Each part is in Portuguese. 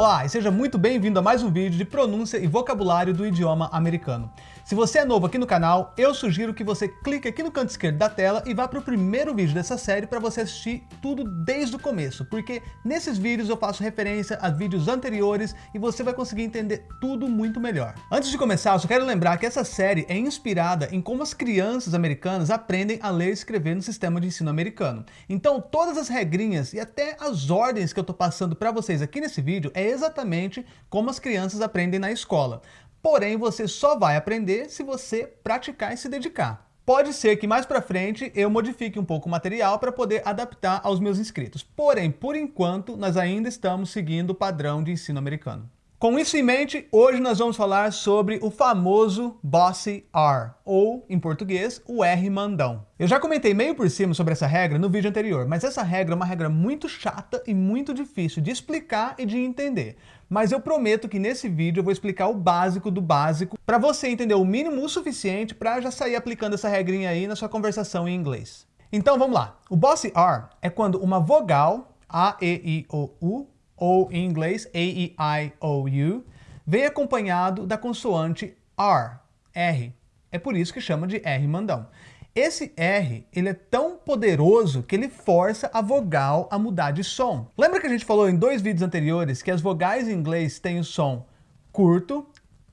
Olá e seja muito bem-vindo a mais um vídeo de pronúncia e vocabulário do idioma americano. Se você é novo aqui no canal, eu sugiro que você clique aqui no canto esquerdo da tela e vá para o primeiro vídeo dessa série para você assistir tudo desde o começo, porque nesses vídeos eu faço referência a vídeos anteriores e você vai conseguir entender tudo muito melhor. Antes de começar, eu só quero lembrar que essa série é inspirada em como as crianças americanas aprendem a ler e escrever no sistema de ensino americano. Então todas as regrinhas e até as ordens que eu estou passando para vocês aqui nesse vídeo é exatamente como as crianças aprendem na escola. Porém, você só vai aprender se você praticar e se dedicar. Pode ser que mais para frente eu modifique um pouco o material para poder adaptar aos meus inscritos. Porém, por enquanto, nós ainda estamos seguindo o padrão de ensino americano. Com isso em mente, hoje nós vamos falar sobre o famoso Bossy R, ou, em português, o R mandão. Eu já comentei meio por cima sobre essa regra no vídeo anterior, mas essa regra é uma regra muito chata e muito difícil de explicar e de entender. Mas eu prometo que nesse vídeo eu vou explicar o básico do básico para você entender o mínimo o suficiente para já sair aplicando essa regrinha aí na sua conversação em inglês. Então vamos lá. O Bossy R é quando uma vogal, A, E, I, O, U, ou em inglês A-E-I-O-U, vem acompanhado da consoante R, R. É por isso que chama de R mandão. Esse R, ele é tão poderoso que ele força a vogal a mudar de som. Lembra que a gente falou em dois vídeos anteriores que as vogais em inglês têm o som curto,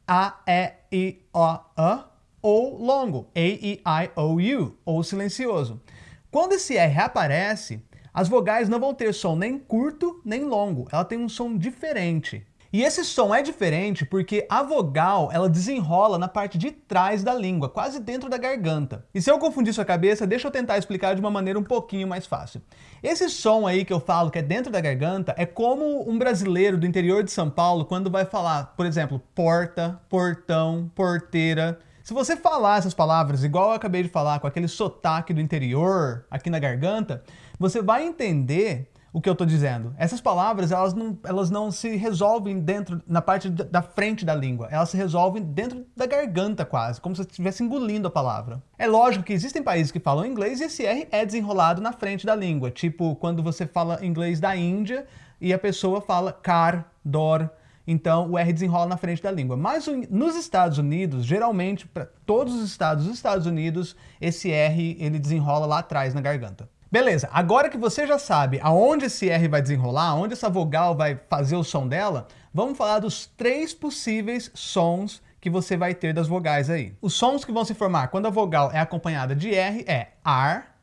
A, E, I, O, A, ou longo, A, E, I, O, U, ou silencioso. Quando esse R aparece, as vogais não vão ter som nem curto nem longo, ela tem um som diferente. E esse som é diferente porque a vogal ela desenrola na parte de trás da língua, quase dentro da garganta. E se eu confundir sua cabeça, deixa eu tentar explicar de uma maneira um pouquinho mais fácil. Esse som aí que eu falo que é dentro da garganta é como um brasileiro do interior de São Paulo quando vai falar, por exemplo, porta, portão, porteira. Se você falar essas palavras igual eu acabei de falar, com aquele sotaque do interior aqui na garganta, você vai entender o que eu estou dizendo. Essas palavras, elas não, elas não se resolvem dentro, na parte da frente da língua. Elas se resolvem dentro da garganta quase, como se você estivesse engolindo a palavra. É lógico que existem países que falam inglês e esse R é desenrolado na frente da língua. Tipo, quando você fala inglês da Índia e a pessoa fala car, dor, então o R desenrola na frente da língua. Mas nos Estados Unidos, geralmente, para todos os estados dos Estados Unidos, esse R ele desenrola lá atrás na garganta. Beleza, agora que você já sabe aonde esse R vai desenrolar, onde essa vogal vai fazer o som dela, vamos falar dos três possíveis sons que você vai ter das vogais aí. Os sons que vão se formar quando a vogal é acompanhada de R é AR,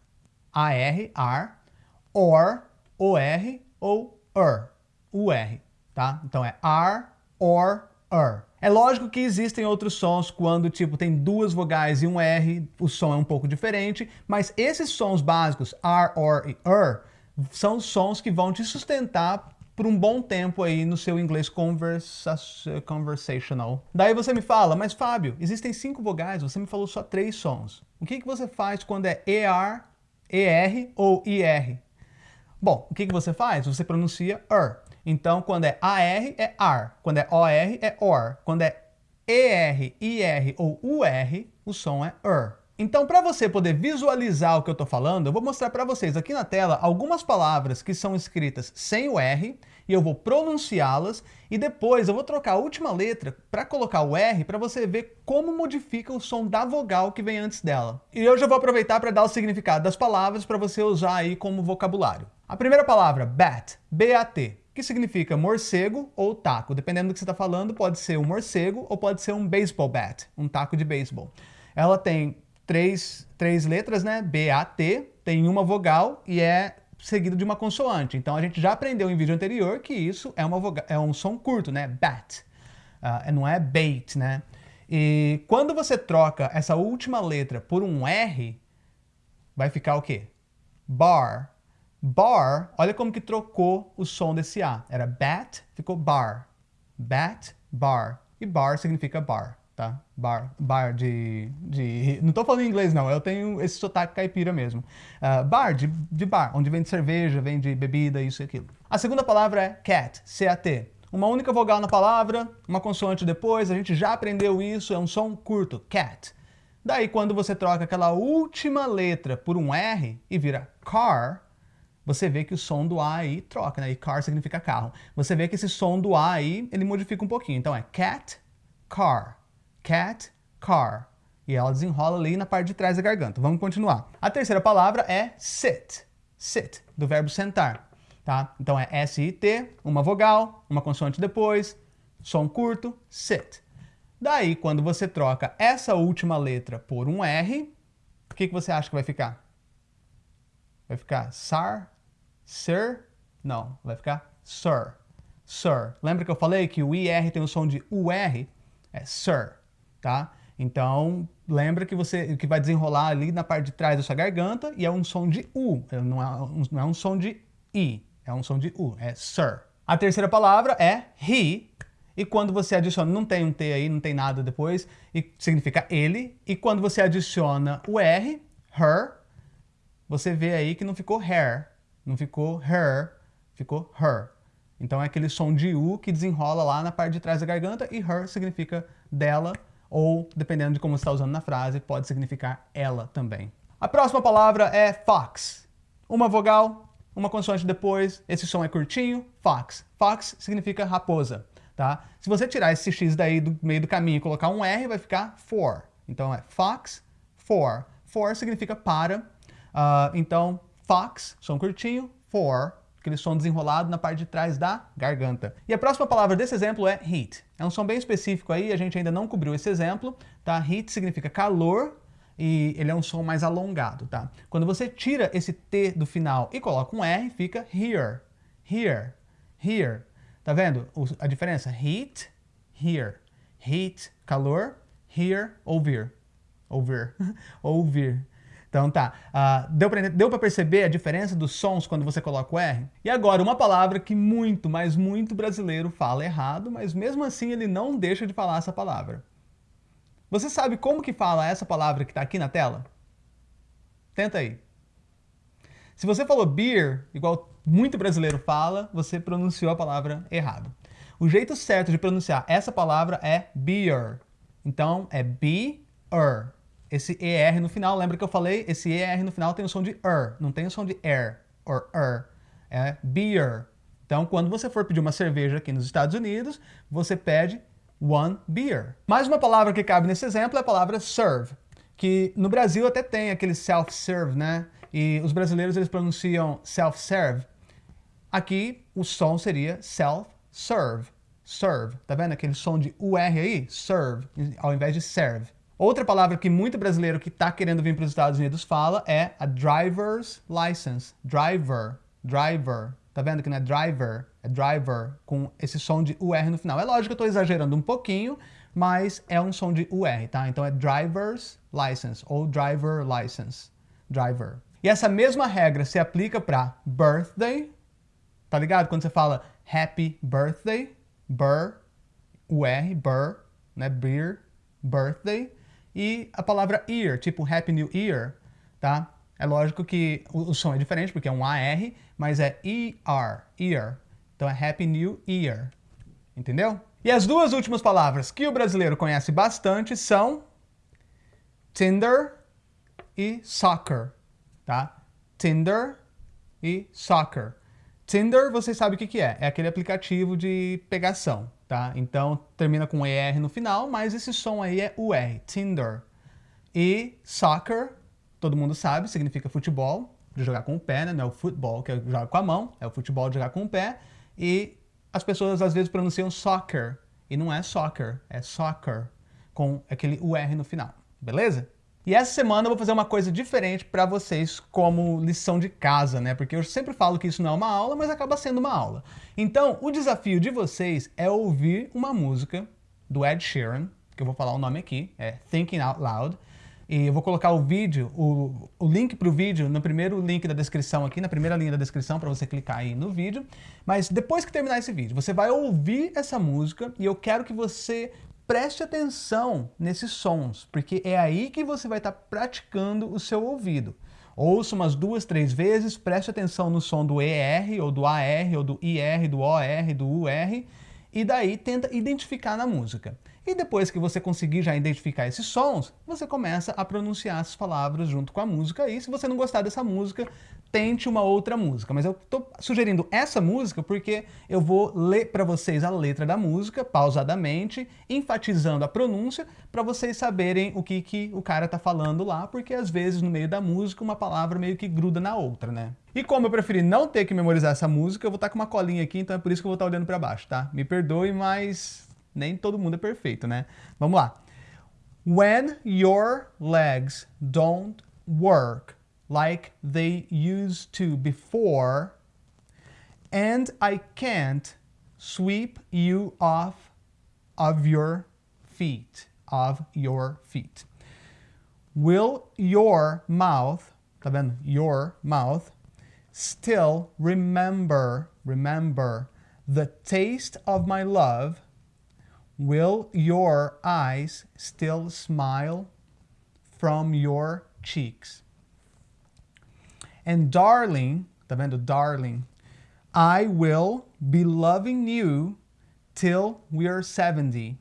AR, AR, OR, OR ou UR, UR tá? Então é R, OR, É lógico que existem outros sons quando, tipo, tem duas vogais e um R, o som é um pouco diferente, mas esses sons básicos, R, OR e ER, são sons que vão te sustentar por um bom tempo aí no seu inglês conversa conversational. Daí você me fala, mas Fábio, existem cinco vogais, você me falou só três sons. O que, que você faz quando é ER, ER ou IR? Bom, o que, que você faz? Você pronuncia ER. Então, quando é AR, é AR. Quando é OR, é OR. Quando é ER, IR ou UR, o som é ER. Então, para você poder visualizar o que eu estou falando, eu vou mostrar para vocês aqui na tela algumas palavras que são escritas sem o R, e eu vou pronunciá-las, e depois eu vou trocar a última letra para colocar o R para você ver como modifica o som da vogal que vem antes dela. E eu já vou aproveitar para dar o significado das palavras para você usar aí como vocabulário. A primeira palavra, bat, B-A-T que significa morcego ou taco. Dependendo do que você está falando, pode ser um morcego ou pode ser um baseball bat, um taco de beisebol. Ela tem três, três letras, né? B-A-T, tem uma vogal e é seguido de uma consoante. Então a gente já aprendeu em vídeo anterior que isso é, uma vogal, é um som curto, né? Bat. Uh, não é bait, né? E quando você troca essa última letra por um R, vai ficar o quê? Bar, Bar, olha como que trocou o som desse A. Era bat, ficou bar. Bat, bar. E bar significa bar, tá? Bar, bar de... de... Não tô falando em inglês não, eu tenho esse sotaque caipira mesmo. Uh, bar, de, de bar, onde vem de cerveja, vem de bebida, isso e aquilo. A segunda palavra é cat, C-A-T. Uma única vogal na palavra, uma consoante depois, a gente já aprendeu isso, é um som curto, cat. Daí quando você troca aquela última letra por um R e vira car, você vê que o som do A aí troca, né? E car significa carro. Você vê que esse som do A aí, ele modifica um pouquinho. Então é cat, car, cat, car. E ela desenrola ali na parte de trás da garganta. Vamos continuar. A terceira palavra é sit, sit, do verbo sentar. Tá? Então é S-I-T, uma vogal, uma consoante depois, som curto, sit. Daí, quando você troca essa última letra por um R, o que, que você acha que vai ficar? Vai ficar sar, sir? Não, vai ficar sir. Sir. Lembra que eu falei que o IR tem o som de UR? É sir, tá? Então, lembra que você que vai desenrolar ali na parte de trás da sua garganta e é um som de U, não é um, não é um som de I, é um som de U, é sir. A terceira palavra é he, e quando você adiciona, não tem um T aí, não tem nada depois, e significa ele, e quando você adiciona o R, her, você vê aí que não ficou hair, não ficou her, ficou her. Então é aquele som de U que desenrola lá na parte de trás da garganta e her significa dela, ou dependendo de como você está usando na frase, pode significar ela também. A próxima palavra é fox. Uma vogal, uma consoante depois, esse som é curtinho, fox. Fox significa raposa, tá? Se você tirar esse X daí do meio do caminho e colocar um R, vai ficar for. Então é fox, for. For significa para, uh, então fox, som curtinho, for, aquele som desenrolado na parte de trás da garganta. E a próxima palavra desse exemplo é heat. É um som bem específico aí, a gente ainda não cobriu esse exemplo, tá? Heat significa calor e ele é um som mais alongado, tá? Quando você tira esse T do final e coloca um R, fica here, here, here. Tá vendo a diferença? Heat, here. Heat, calor, here, ouvir. Ouvir. ouvir. Então tá, uh, deu para deu perceber a diferença dos sons quando você coloca o R? E agora, uma palavra que muito, mas muito brasileiro fala errado, mas mesmo assim ele não deixa de falar essa palavra. Você sabe como que fala essa palavra que está aqui na tela? Tenta aí. Se você falou beer, igual muito brasileiro fala, você pronunciou a palavra errado. O jeito certo de pronunciar essa palavra é beer. Então é be-er. Esse ER no final, lembra que eu falei? Esse ER no final tem o som de er, não tem o som de er, or er. É beer. Então, quando você for pedir uma cerveja aqui nos Estados Unidos, você pede one beer. Mais uma palavra que cabe nesse exemplo é a palavra serve, que no Brasil até tem aquele self-serve, né? E os brasileiros eles pronunciam self-serve. Aqui o som seria self-serve. Serve. Tá vendo aquele som de UR aí? Serve, ao invés de serve. Outra palavra que muito brasileiro que está querendo vir para os Estados Unidos fala é a driver's license. Driver, driver. Tá vendo que não é driver, é driver, com esse som de UR no final. É lógico que eu estou exagerando um pouquinho, mas é um som de UR, tá? Então é driver's license ou driver license. Driver. E essa mesma regra se aplica para birthday, tá ligado? Quando você fala happy birthday, bur, UR, bur, né? Beer, birthday e a palavra year, tipo Happy New Year, tá? É lógico que o, o som é diferente, porque é um AR, mas é ER, year. Então é Happy New Year, entendeu? E as duas últimas palavras que o brasileiro conhece bastante são Tinder e soccer, tá? Tinder e soccer. Tinder, você sabe o que, que é? É aquele aplicativo de pegação, tá? Então, termina com ER no final, mas esse som aí é UR, Tinder. E soccer, todo mundo sabe, significa futebol, de jogar com o pé, né? Não é o futebol que jogar com a mão, é o futebol de jogar com o pé. E as pessoas às vezes pronunciam soccer, e não é soccer, é soccer, com aquele UR no final, beleza? E essa semana eu vou fazer uma coisa diferente para vocês como lição de casa, né? Porque eu sempre falo que isso não é uma aula, mas acaba sendo uma aula. Então, o desafio de vocês é ouvir uma música do Ed Sheeran, que eu vou falar o nome aqui, é Thinking Out Loud, e eu vou colocar o vídeo, o, o link para o vídeo no primeiro link da descrição aqui, na primeira linha da descrição para você clicar aí no vídeo. Mas depois que terminar esse vídeo, você vai ouvir essa música e eu quero que você preste atenção nesses sons, porque é aí que você vai estar praticando o seu ouvido. Ouça umas duas, três vezes, preste atenção no som do ER, ou do AR, ou do IR, do OR, do UR, e daí tenta identificar na música. E depois que você conseguir já identificar esses sons, você começa a pronunciar as palavras junto com a música. E se você não gostar dessa música, tente uma outra música. Mas eu estou sugerindo essa música porque eu vou ler para vocês a letra da música, pausadamente, enfatizando a pronúncia, para vocês saberem o que, que o cara está falando lá, porque às vezes no meio da música uma palavra meio que gruda na outra, né? E como eu preferi não ter que memorizar essa música, eu vou estar tá com uma colinha aqui, então é por isso que eu vou estar tá olhando para baixo, tá? Me perdoe, mas nem todo mundo é perfeito, né? Vamos lá. When your legs don't work like they used to before, and I can't sweep you off of your feet, of your feet. Will your mouth, tá vendo? Your mouth still remember, remember the taste of my love Will your eyes still smile from your cheeks? And darling, tá vendo? Darling, I will be loving you till we're 70.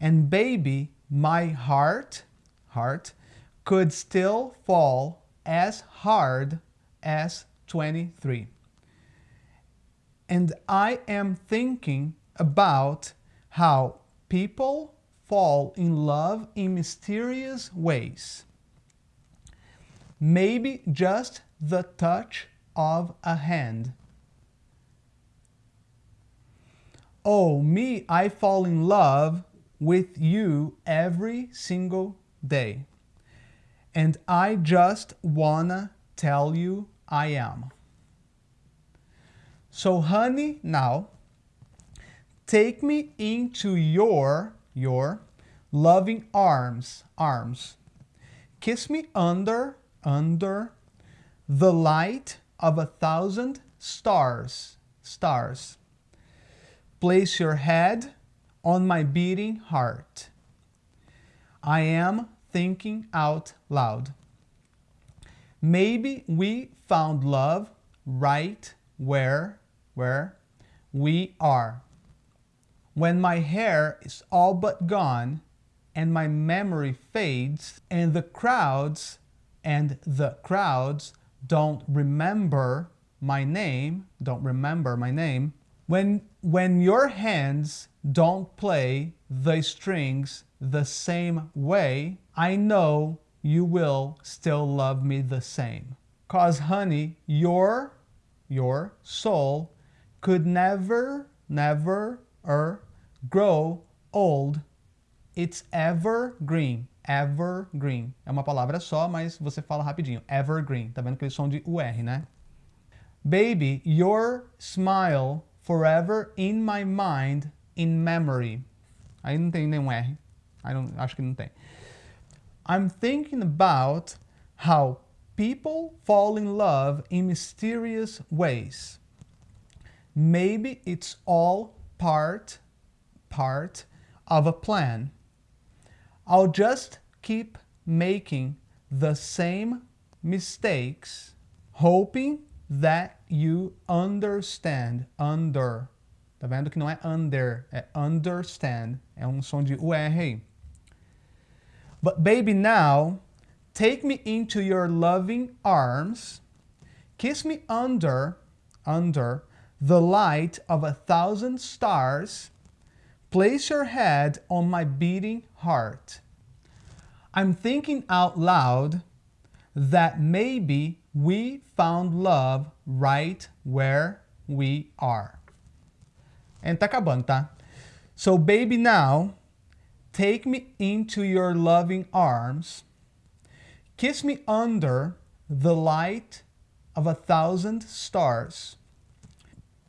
And baby, my heart, heart, could still fall as hard as 23. And I am thinking about how people fall in love in mysterious ways. Maybe just the touch of a hand. Oh, me, I fall in love with you every single day. And I just wanna tell you I am. So honey, now Take me into your, your loving arms, arms. Kiss me under, under the light of a thousand stars, stars. Place your head on my beating heart. I am thinking out loud. Maybe we found love right where, where we are. When my hair is all but gone and my memory fades and the crowds and the crowds don't remember my name, don't remember my name, when, when your hands don't play the strings the same way, I know you will still love me the same. Cause honey, your, your soul could never, never er, grow old. It's evergreen. Evergreen. É uma palavra só, mas você fala rapidinho. Evergreen. Tá vendo aquele som de UR, né? Baby, your smile forever in my mind, in memory. Aí não tem nenhum R. Aí não, acho que não tem. I'm thinking about how people fall in love in mysterious ways. Maybe it's all part, part of a plan. I'll just keep making the same mistakes, hoping that you understand. Under. Tá vendo que não é under, é understand. É um som de UR. But baby, now, take me into your loving arms, kiss me under, under the light of a thousand stars, place your head on my beating heart. I'm thinking out loud that maybe we found love right where we are. And tá acabando, tá? So baby now, take me into your loving arms, kiss me under the light of a thousand stars,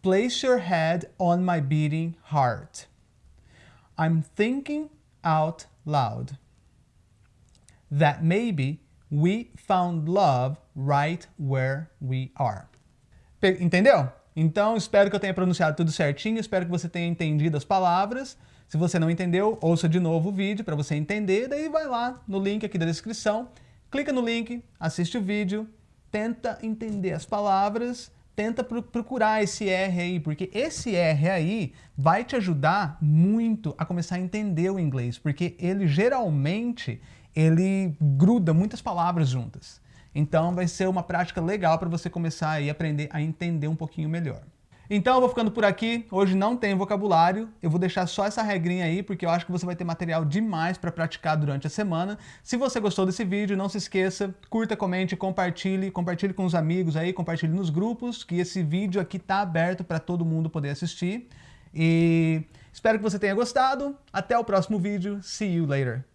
Place your head on my beating heart. I'm thinking out loud that maybe we found love right where we are. Entendeu? Então, espero que eu tenha pronunciado tudo certinho, espero que você tenha entendido as palavras. Se você não entendeu, ouça de novo o vídeo para você entender, daí vai lá no link aqui da descrição, clica no link, assiste o vídeo, tenta entender as palavras, tenta procurar esse R aí, porque esse R aí vai te ajudar muito a começar a entender o inglês, porque ele geralmente ele gruda muitas palavras juntas. Então vai ser uma prática legal para você começar a aprender a entender um pouquinho melhor. Então eu vou ficando por aqui, hoje não tem vocabulário, eu vou deixar só essa regrinha aí, porque eu acho que você vai ter material demais para praticar durante a semana. Se você gostou desse vídeo, não se esqueça, curta, comente, compartilhe, compartilhe com os amigos aí, compartilhe nos grupos, que esse vídeo aqui tá aberto para todo mundo poder assistir. E espero que você tenha gostado, até o próximo vídeo, see you later!